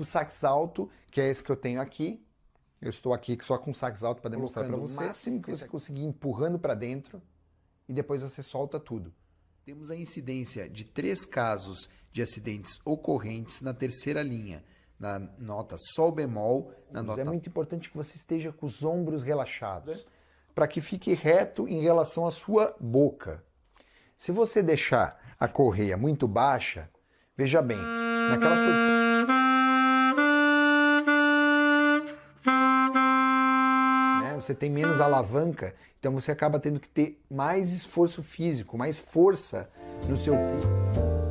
o sax alto, que é esse que eu tenho aqui. Eu estou aqui só com o sax alto para demonstrar para você. O máximo que você conseguir empurrando para dentro e depois você solta tudo. Temos a incidência de três casos de acidentes ocorrentes na terceira linha, na nota sol bemol, na Mas nota... É muito importante que você esteja com os ombros relaxados, para que fique reto em relação à sua boca. Se você deixar a correia muito baixa, veja bem, naquela posição... Você tem menos alavanca, então você acaba tendo que ter mais esforço físico, mais força no seu corpo.